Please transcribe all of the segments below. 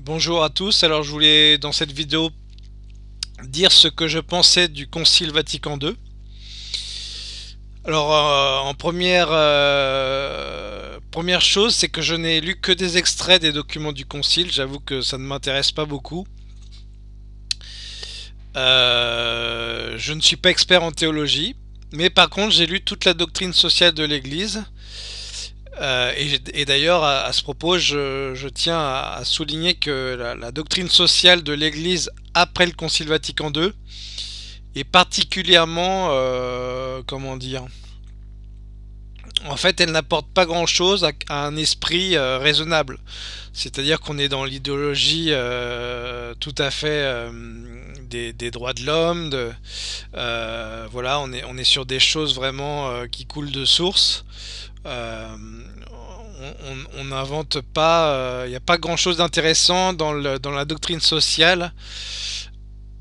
Bonjour à tous, alors je voulais dans cette vidéo dire ce que je pensais du Concile Vatican II. Alors euh, en première, euh, première chose, c'est que je n'ai lu que des extraits des documents du Concile, j'avoue que ça ne m'intéresse pas beaucoup. Euh, je ne suis pas expert en théologie, mais par contre j'ai lu toute la doctrine sociale de l'Église, euh, et, d'ailleurs, à, ce propos, je, tiens à, souligner que la, doctrine sociale de l'Église après le Concile Vatican II est particulièrement, euh, comment dire, en fait, elle n'apporte pas grand-chose à, un esprit euh, raisonnable. C'est-à-dire qu'on est dans l'idéologie tout à fait des, droits de l'homme. voilà, on est, on est sur des choses vraiment qui coulent de source. On n'invente pas, il euh, n'y a pas grand chose d'intéressant dans, la doctrine sociale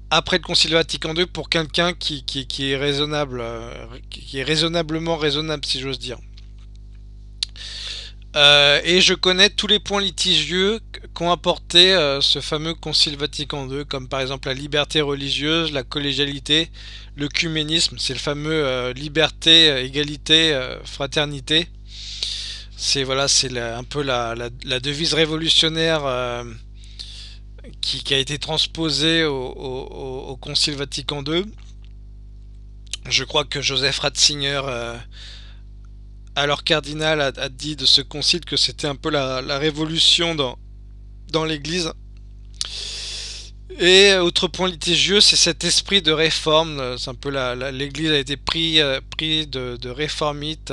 après le Concile Vatican II pour quelqu'un qui, est raisonnable, euh, qui est raisonnablement raisonnable si j'ose dire. et je connais tous les points litigieux qu'ont apporté ce fameux Concile Vatican II, comme par exemple la liberté religieuse, la collégialité, le cuménisme, c'est le fameux liberté, égalité, fraternité. C'est voilà, c'est un peu la, devise révolutionnaire euh, qui, a été transposée au, Concile Vatican II. Je crois que Joseph Ratzinger, euh, alors cardinal, a, dit de ce concile que c'était un peu la, révolution dans, l'Église. Et autre point litigieux, c'est cet esprit de réforme. C'est un peu l'Église a été pris, euh, de, de réformite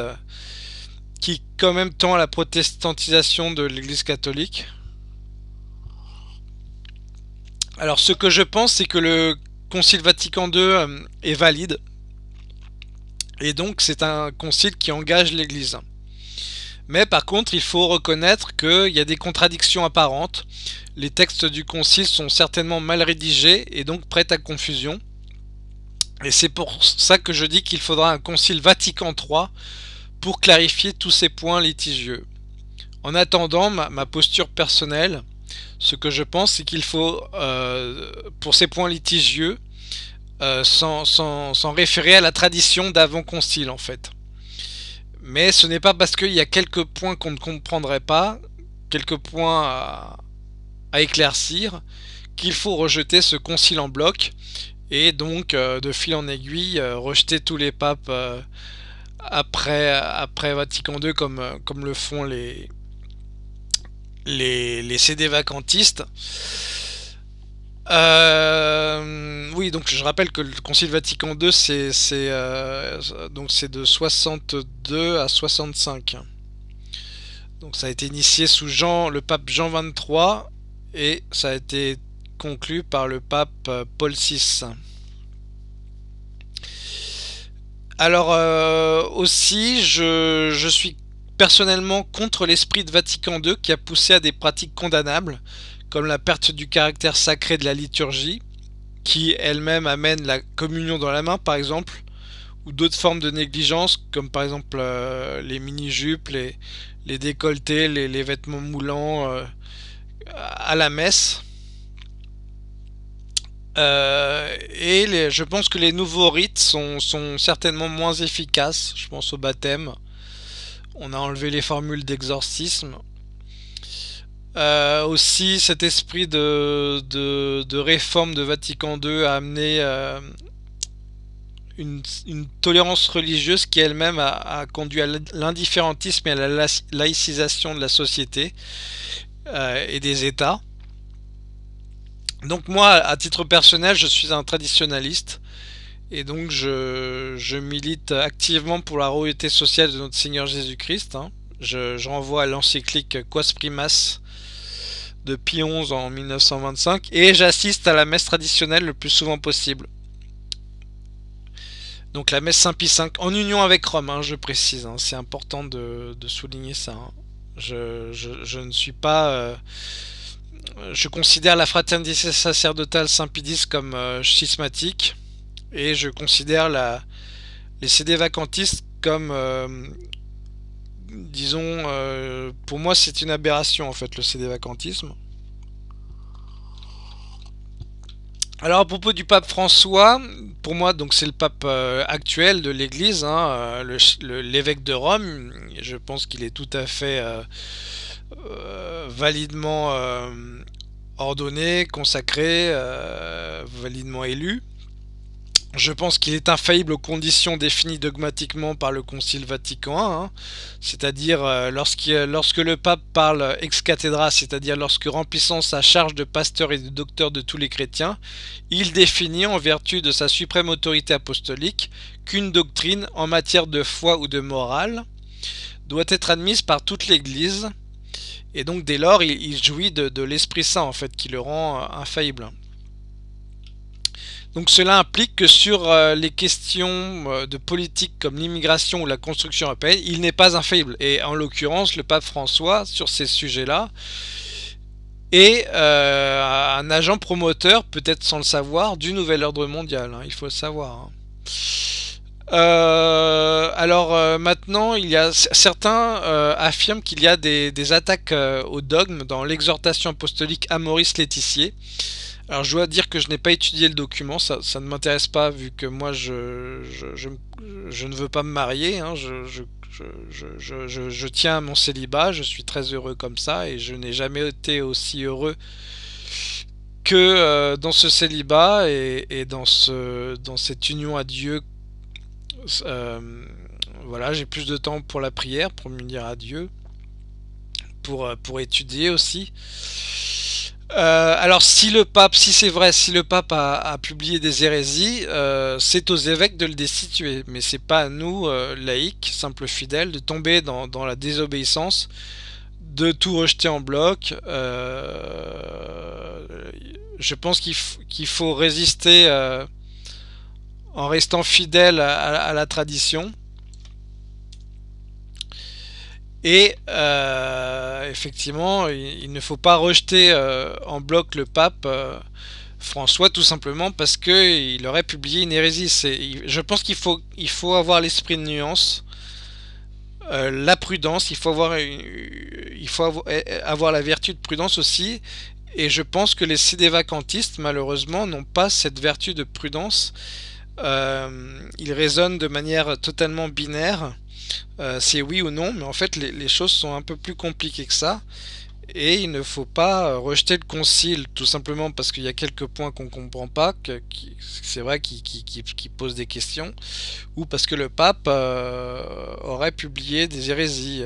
qui quand même tend à la protestantisation de l'Église catholique. Alors ce que je pense, c'est que le Concile Vatican II euh, est valide. Et donc c'est un concile qui engage l'Église. Mais par contre, il faut reconnaître qu'il y a des contradictions apparentes. Les textes du concile sont certainement mal rédigés et donc prêts à confusion. Et c'est pour ça que je dis qu'il faudra un concile Vatican III pour clarifier tous ces points litigieux. En attendant, ma, posture personnelle, ce que je pense, c'est qu'il faut, euh, pour ces points litigieux, euh, s'en référer à la tradition d'avant-concile, en fait. Mais ce n'est pas parce qu'il y a quelques points qu'on ne comprendrait pas, quelques points à, éclaircir, qu'il faut rejeter ce concile en bloc, et donc, euh, de fil en aiguille, rejeter tous les papes après, après Vatican II comme, comme le font les, les, CD vacantistes. Euh, oui, donc je rappelle que le Concile Vatican II, c'est euh, c'est de 62 à 65. Donc ça a été initié sous Jean, le pape Jean 23 et ça a été conclu par le pape Paul VI. Alors euh, aussi, je, suis personnellement contre l'esprit de Vatican II qui a poussé à des pratiques condamnables, comme la perte du caractère sacré de la liturgie, qui elle-même amène la communion dans la main par exemple, ou d'autres formes de négligence, comme par exemple euh, les mini-jupes, les, décolletés, les, vêtements moulants euh, à la messe. Euh, et je pense que les nouveaux rites sont, certainement moins efficaces. Je pense au baptême. On a enlevé les formules d'exorcisme. Euh, aussi, cet esprit de, réforme de Vatican II a amené euh, une, tolérance religieuse qui elle-même a, conduit à l'indifférentisme et à la laïcisation de la société et des États. Donc moi, à titre personnel, je suis un traditionnaliste. Et donc je, milite activement pour la royauté sociale de notre Seigneur Jésus-Christ. Hein. Je, renvoie à l'encyclique Quas Primas de Pie XI en 1925. Et j'assiste à la messe traditionnelle le plus souvent possible. Donc la messe Saint-Pie V, en union avec Rome, hein, je précise. Hein. C'est important de, souligner ça. Je, ne suis pas... Euh, je considère la fraternité sacerdotale Saint-Pédis comme euh, schismatique et je considère la, les CD vacantistes comme, euh, disons, euh, pour moi c'est une aberration en fait le CD vacantisme. Alors à propos du pape François, pour moi donc c'est le pape euh, actuel de l'Église, hein, euh, l'évêque de Rome. Je pense qu'il est tout à fait euh, validement ordonné, consacré, validement élu. Je pense qu'il est infaillible aux conditions définies dogmatiquement par le Concile Vatican I, hein. c'est-à-dire euh, lorsque le pape parle ex cathedra, c'est-à-dire lorsque remplissant sa charge de pasteur et de docteur de tous les chrétiens, il définit en vertu de sa suprême autorité apostolique qu'une doctrine en matière de foi ou de morale doit être admise par toute l'Église, et donc dès lors il, jouit de, l'Esprit Saint en fait qui le rend euh, infaillible. Donc cela implique que sur euh, les questions euh, de politique comme l'immigration ou la construction européenne, il n'est pas infaillible. Et en l'occurrence, le pape François, sur ces sujets-là, est un agent promoteur, peut-être sans le savoir, du nouvel ordre mondial. Hein, il faut le savoir. Hein. Alors maintenant, il y a certains affirment qu'il y a des, attaques au dogme dans l'exhortation apostolique à Maurice Laetitier. Alors je dois dire que je n'ai pas étudié le document, ça, ne m'intéresse pas vu que moi je, ne veux pas me marier, hein. je, tiens à mon célibat, je suis très heureux comme ça et je n'ai jamais été aussi heureux que euh, dans ce célibat et, dans cette union à Dieu. Euh, voilà, j'ai plus de temps pour la prière, pour m'unir à Dieu, pour, euh, pour étudier aussi. Euh, alors si le pape, si c'est vrai, si le pape a, publié des hérésies, c'est aux évêques de le destituer, mais c'est pas à nous, laïcs, simples fidèles, de tomber dans, la désobéissance, de tout rejeter en bloc. je pense qu'il faut résister en restant fidèle à la tradition. Et euh, effectivement, il, ne faut pas rejeter euh, en bloc le pape euh, François tout simplement parce qu'il aurait publié une hérésie. Je pense qu'il faut, avoir l'esprit de nuance, la prudence, il faut, avoir, la vertu de prudence aussi. Et je pense que les CD-vacantistes, malheureusement, n'ont pas cette vertu de prudence. Ils raisonnent de manière totalement binaire euh, c'est oui ou non, mais en fait les, choses sont un peu plus compliquées que ça. Et il ne faut pas euh, rejeter le concile tout simplement parce qu'il y a quelques points qu'on ne comprend pas, que, c'est vrai qui, qui, posent des questions, ou parce que le pape euh, aurait publié des hérésies.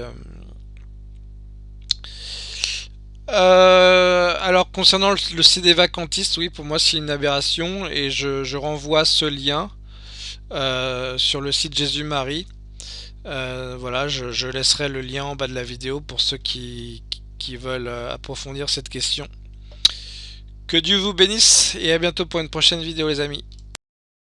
Alors concernant le, CD vacantiste, oui pour moi c'est une aberration et je, renvoie ce lien sur le site Jésus-Marie euh, voilà, je, laisserai le lien en bas de la vidéo pour ceux qui, veulent euh, approfondir cette question. Que Dieu vous bénisse et à bientôt pour une prochaine vidéo les amis.